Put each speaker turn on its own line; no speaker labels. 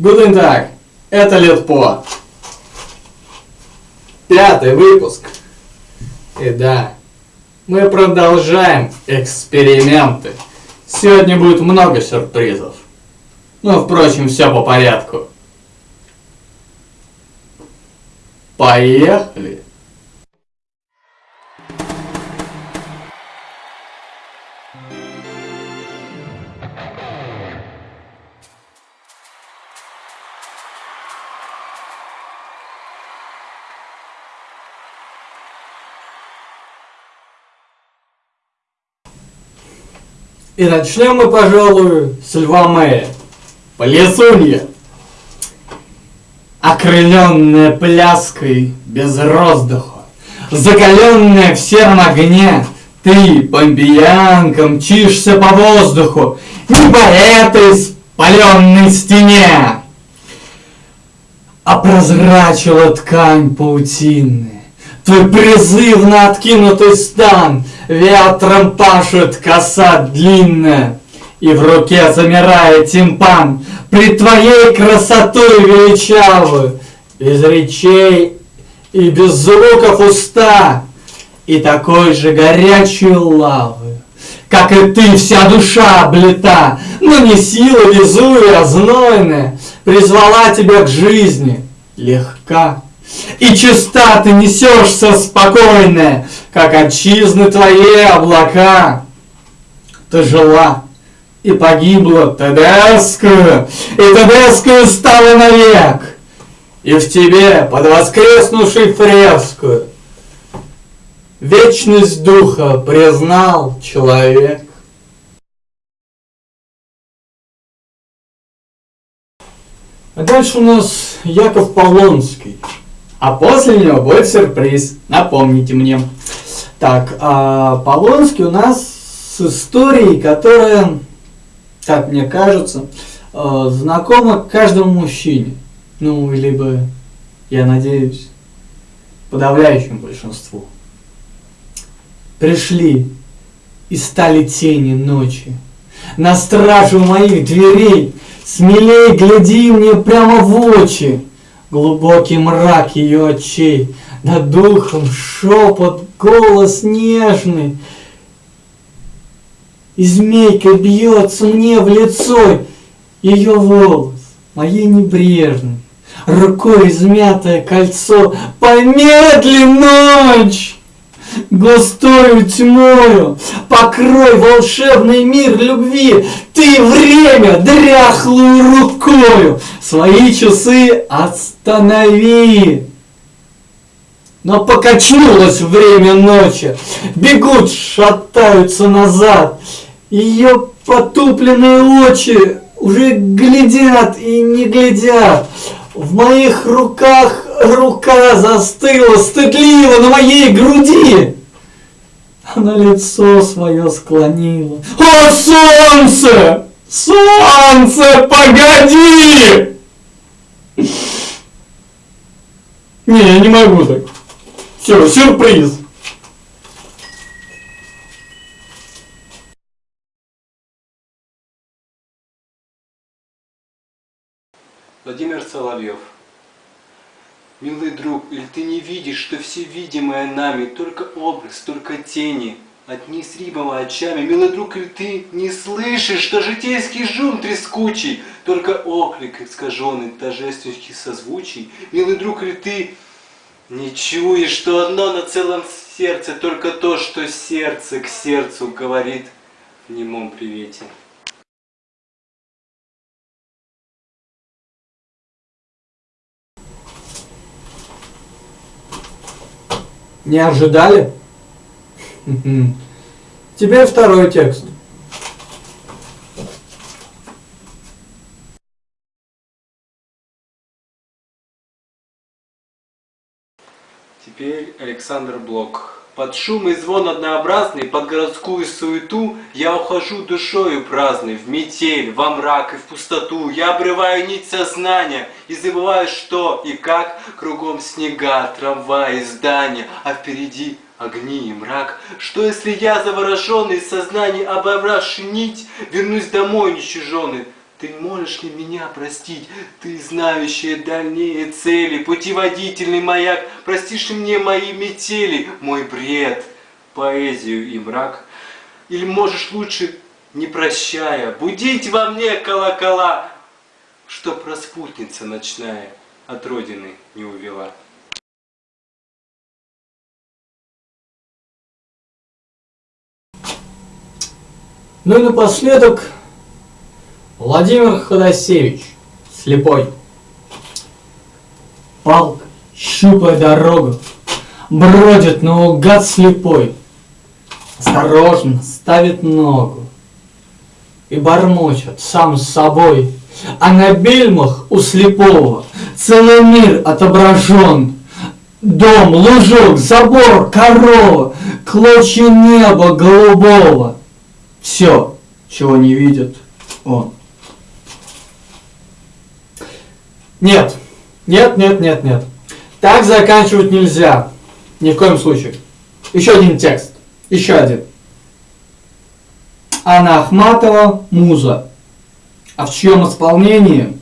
Гуден так, это Литпо. Пятый выпуск. И да, мы продолжаем эксперименты. Сегодня будет много сюрпризов. Но, впрочем, все по порядку. Поехали! И начнем мы, пожалуй, с Льва Мэя. Полесунья. Окрыленная пляской без роздуха, Закаленная в сером огне, Ты, помпиянка, мчишься по воздуху, Не по этой спаленной стене, А прозрачила ткань паутины, Твой призывно откинутый стан Ветром пашет коса длинная, И в руке замирает тимпан. При твоей красотой величавую, Без речей и без звуков уста, И такой же горячей лавы, Как и ты, вся душа облета, Но не сила везуя, знойная, Призвала тебя к жизни, легка и чиста ты несешься спокойная, как отчизны твои облака. Ты жила и погибла Тедескую, и Тедескую стала навек, и в тебе под воскреснувшей фреску вечность духа признал человек. А дальше у нас Яков Полонский. А после него будет сюрприз. Напомните мне. Так, а Полонский у нас с историей, которая, как мне кажется, э, знакома каждому мужчине. Ну, либо, я надеюсь, подавляющему большинству. Пришли и стали тени ночи. На стражу моих дверей смелей гляди мне прямо в очи. Глубокий мрак ее очей, над духом шепот, голос нежный. И змейка бьется мне в лицо, ее волос, моей небрежный, рукой измятое кольцо, помедли ночь! Густою тьмою, покрой волшебный мир любви, ты время дряхлую рукою, свои часы останови. Но покачнулось время ночи, бегут, шатаются назад, ее потупленные очи уже глядят и не глядят, в моих руках рука застыла стыдливо на моей груди. Она лицо свое склонила. О, солнце! Солнце, погоди! Не, я не могу так. Все, сюрприз.
Владимир Соловьев. Милый друг, или ты не видишь, что все видимое нами только образ, только тени, одни с рибом очами. Милый друг, или ты не слышишь, что житейский жум трескучий, только оклик искаженный торжественных созвучий. Милый друг, или ты не чуешь, что одно на целом сердце, только то, что сердце к сердцу говорит в немом привете.
Не ожидали? Теперь второй текст.
Теперь Александр Блок. Под шум и звон однообразный, под городскую суету Я ухожу душою праздной в метель, во мрак и в пустоту. Я обрываю нить сознания и забываю, что и как Кругом снега, трамваи, здания, а впереди огни и мрак. Что если я, завороженный сознание, обобравший нить, Вернусь домой нечуженный, Ты можешь ли меня простить? Ты знающая дальние цели, путеводительный маяк. Простишь ли мне мои метели, мой бред, поэзию и мрак? Или можешь лучше, не прощая, будить во мне колокола, Чтоб распутница ночная от родины не увела?
Ну и напоследок Владимир Ходосевич, слепой. Палка, щупая дорогу, бродит наугад слепой. Осторожно ставит ногу и бормочет сам с собой. А на бельмах у слепого целый мир отображен. Дом, лужок, забор, корова, клочья неба голубого. Все, чего не видит он. Нет, нет, нет, нет, нет. Так заканчивать нельзя. Ни в коем случае. Еще один текст. Еще один. Анна Ахматова «Муза». А в чьем исполнении?